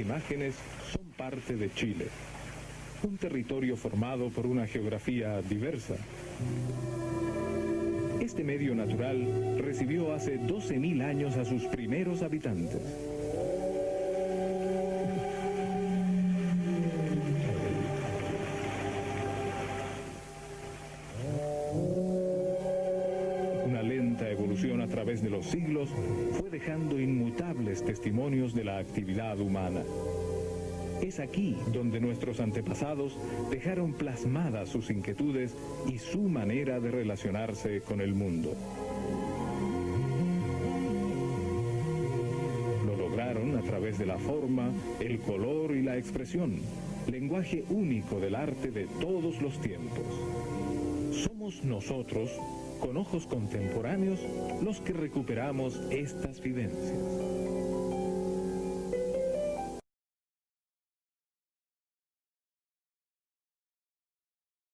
imágenes son parte de Chile, un territorio formado por una geografía diversa. Este medio natural recibió hace 12.000 años a sus primeros habitantes. A través de los siglos fue dejando inmutables testimonios de la actividad humana. Es aquí donde nuestros antepasados dejaron plasmadas sus inquietudes y su manera de relacionarse con el mundo. Lo lograron a través de la forma, el color y la expresión, lenguaje único del arte de todos los tiempos. Somos nosotros, con ojos contemporáneos, los que recuperamos estas vivencias.